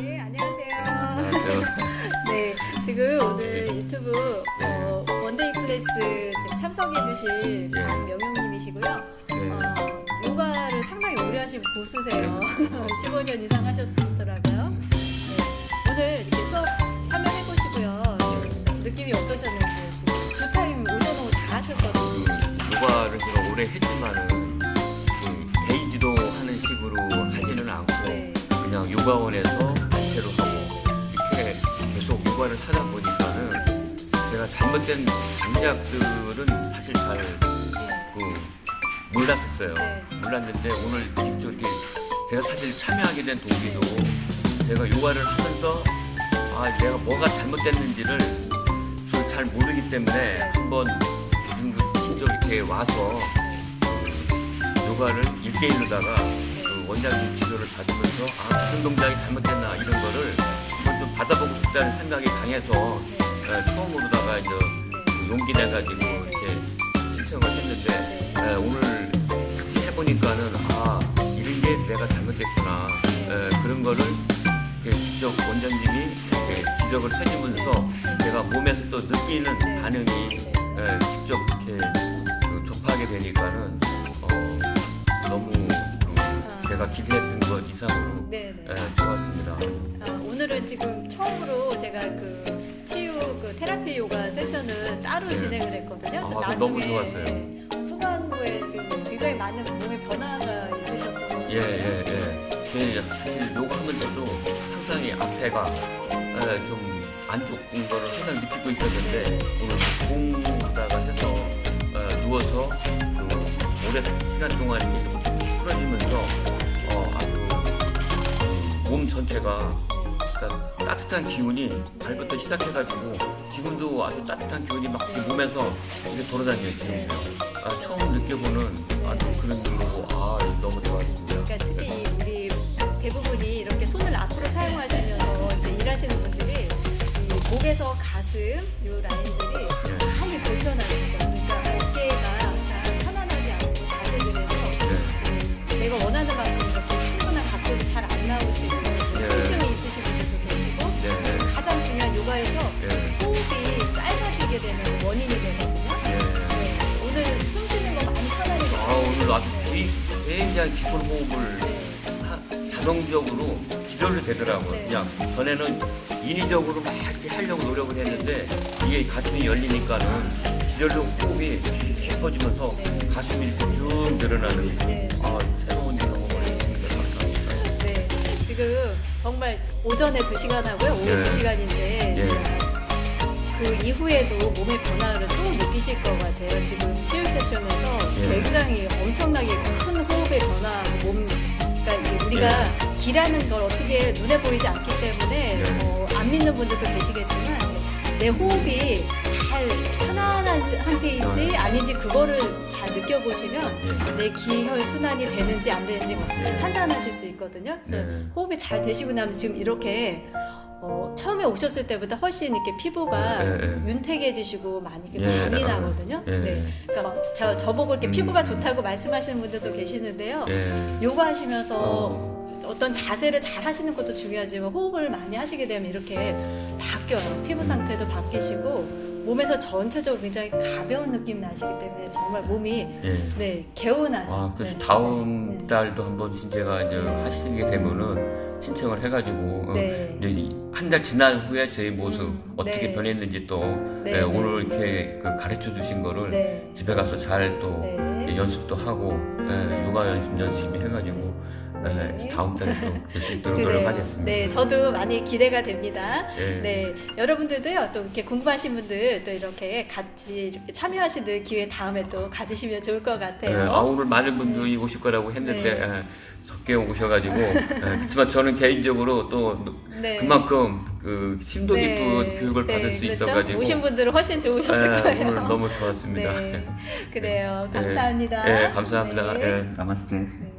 네, 안녕하세요. 안녕하세요. 네, 지금 오늘 유튜브 어, one day class 지금 참석해주신 예. 박명용님이시고요. 네. 어, 요가를 상당히 오래 하신 고수세요. 15년 이상 하셨더라고요. 네, 오늘 이렇게 수업 참여해보시고요. 좀 느낌이 어떠셨는지 지금 두 타임 오전 오후 다 하셨거든요. 그 요가를 제가 오래 했지만은 그 데이지도 하는 식으로 하지는 않고 네. 그냥 요가원에서 계속 요가를 하다 보니까는 제가 잘못된 강약들은 사실 잘 그 몰랐었어요. 네. 몰랐는데 오늘 직접 이렇게 제가 사실 참여하게 된 동기도 제가 요가를 하면서 아 내가 뭐가 잘못됐는지를 잘 모르기 때문에 네. 한번 그 직접 이렇게 와서 그 요가를 1대1로다가 그 원장님 지도를 받으면서 아 무슨 동작이 잘못됐나 좀 싶다는 생각이 강해서 에, 처음으로다가 이제 그 용기 내가지고 이렇게 신청을 했는데 에, 오늘 실제 해보니까는 아 이런 게 내가 잘못됐구나 에, 그런 거를 직접 원장님이 지적을 해주면서 제가 몸에서 또 느끼는 네. 반응이 에, 직접 이렇게 그 접하게 되니까는 어, 너무 그 제가 기대했던 것 이상으로 네, 네. 에, 좋았습니다. 아, 오늘은 지금 처음으로 제가 그 치유 그 테라피 요가 세션을 따로 네. 진행을 했거든요. 그래서 아, 너무 좋았어요. 후반부에 지금 굉장히 많은 몸의 변화가 있으셨어요. 예, 예, 예. 제 사실 요가 하면서도 항상 이 앞에가 에, 좀안 좋은 거를 항상 느끼고 있었는데 오늘 공다가 해서 에, 누워서 그 오래 시간 동안 이렇게 좀 풀어지면서 어, 아주 그몸 전체가 그러니까 따뜻한 기운이 발부터 시작해가지고 지금도 아주 따뜻한 기운이 막 몸에서 이렇게 돌아다녀요 지금 아, 처음 느껴보는 아주 그런 거고 아 너무 좋았습니다. 그러니까 특히 이 우리 대부분이 이렇게 손을 앞으로 사용하시면서 이제 일하시는 분들이 이 목에서 가슴 굉장히 깊은 호흡을 네. 하- 자동적으로 지도를 되더라고요. 네. 그냥 전에는 인위적으로 막 이렇게 하려고 노력을 했는데 이게 가슴이 열리니까는 지절로 호흡이 깊어지면서 가슴이 이렇게 쭉 늘어나는 네. 아 새로운 경험을 했습니다. 감사합니다. 네, 지금 정말 오전에 2시간 하고요. 오후 예. 2시간인데 예. 그 이후에도 몸의 변화를 또 느끼실 것 같아요. 지금 치유 세션에서 예. 굉장히 엄청나게 큰 우리가 길하는 걸 어떻게 눈에 보이지 않기 때문에 예. 어, 안 믿는 분들도 계시겠지만 내 호흡이 잘 편안한 상태인지 아닌지 그거를 잘 느껴보시면 예. 내 기혈 순환이 되는지 안 되는지 예. 판단하실 수 있거든요. 그래서 네. 호흡이 잘 되시고 나면 지금 이렇게 어, 처음에 오셨을 때보다 훨씬 이렇게 피부가 예, 예. 윤택해지시고 많이 이렇게 예, 많이 아, 나거든요. 예. 네. 그러니까 막 저, 저보고 이렇게 음. 피부가 좋다고 말씀하시는 분들도 계시는데요. 예. 요가 하시면서 어. 어떤 자세를 잘 하시는 것도 중요하지만 호흡을 많이 하시게 되면 이렇게 바뀌어요. 피부 상태도 바뀌시고 몸에서 전체적으로 굉장히 가벼운 느낌 나시기 때문에 정말 몸이 예. 네 개운하죠. 아, 그래서 네. 다음 네. 달도 한번 제가 이제 네. 하시게 되면은 신청을 해가지고 어, 네. 이제 한 달 지난 후에 저희 모습 음, 어떻게 네. 변했는지 또 네, 예, 네. 오늘 이렇게 그 가르쳐 주신 거를 네. 집에 가서 잘또 네. 연습도 하고 예, 요가 연습 열심히 해가지고 예, 네. 다음 달에 또뵐수 있도록. 노력하겠습니다. 네, 저도 많이 기대가 됩니다. 예. 네, 여러분들도요, 또 이렇게 궁금하신 분들 또 이렇게 같이 이렇게 참여하시는 기회 다음에 또 가지시면 좋을 것 예, 같아요. 아, 오늘 많은 분들이 오실 거라고 했는데 네. 예, 적게 오셔가지고 예, 그렇지만 저는 개인적으로 또 네. 그만큼 그 심도 네, 깊은 교육을 받을 수 그렇죠? 있어가지고 오신 분들은 훨씬 좋으셨을 예, 거예요. 오늘 너무 좋았습니다. 네, 그래요. 예, 감사합니다. 예, 감사합니다. 네. 예, 나마스테. 네.